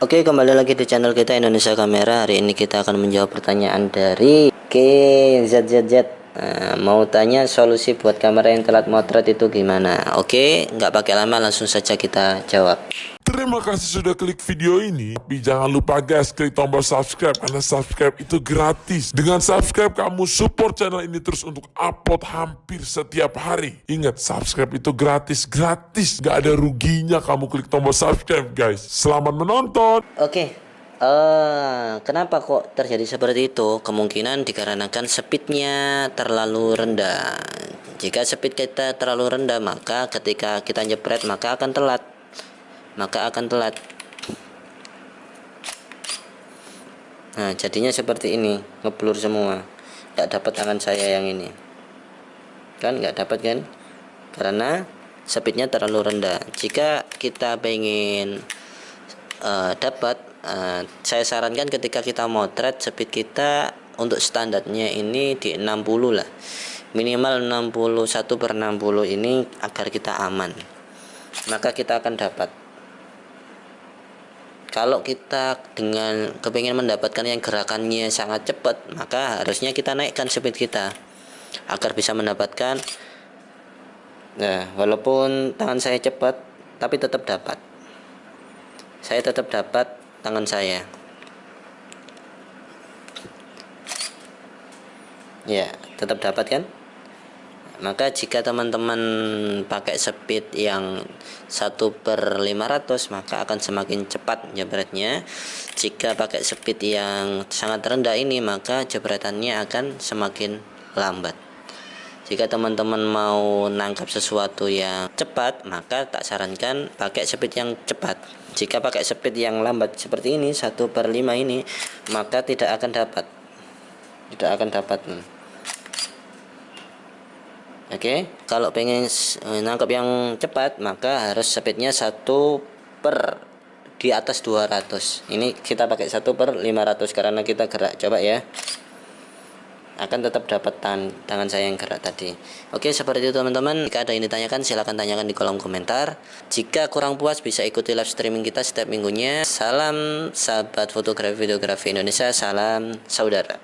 Oke kembali lagi di channel kita Indonesia Kamera. Hari ini kita akan menjawab pertanyaan dari KZZZ nah, Mau tanya solusi buat kamera yang telat motret itu gimana? Oke nggak pakai lama langsung saja kita jawab Terima kasih sudah klik video ini. Tapi jangan lupa guys, klik tombol subscribe karena subscribe itu gratis. Dengan subscribe kamu support channel ini terus untuk upload hampir setiap hari. Ingat, subscribe itu gratis, gratis. Gak ada ruginya kamu klik tombol subscribe guys. Selamat menonton. Oke eh, Kenapa kok terjadi seperti itu Kemungkinan dikarenakan speednya terlalu rendah Jika speed kita terlalu rendah Maka ketika kita jepret maka akan telat maka akan telat. Nah jadinya seperti ini ngeblur semua. Nggak dapat tangan saya yang ini. Kan nggak dapat kan? Karena speednya terlalu rendah. Jika kita pengen uh, dapat uh, saya sarankan ketika kita motret speed kita untuk standarnya ini di 60 lah. Minimal 61 per 60 ini agar kita aman. Maka kita akan dapat kalau kita dengan kepingin mendapatkan yang gerakannya sangat cepat maka harusnya kita naikkan speed kita agar bisa mendapatkan nah walaupun tangan saya cepat tapi tetap dapat. Saya tetap dapat tangan saya. Ya tetap dapat kan maka jika teman-teman pakai speed yang 1 per 500 maka akan semakin cepat jebretnya. Jika pakai speed yang sangat rendah ini maka jebretannya akan semakin lambat. Jika teman-teman mau nangkap sesuatu yang cepat maka tak sarankan pakai speed yang cepat. Jika pakai speed yang lambat seperti ini 1 per 5 ini maka tidak akan dapat. Tidak akan dapat Oke, okay? kalau pengen eh, nangkap yang cepat maka harus speednya satu per di atas 200. Ini kita pakai satu per 500 karena kita gerak. Coba ya. Akan tetap dapat tan tangan saya yang gerak tadi. Oke, seperti itu teman-teman. Jika ada yang ditanyakan silahkan tanyakan di kolom komentar. Jika kurang puas bisa ikuti live streaming kita setiap minggunya. Salam sahabat fotografi videografi Indonesia. Salam saudara.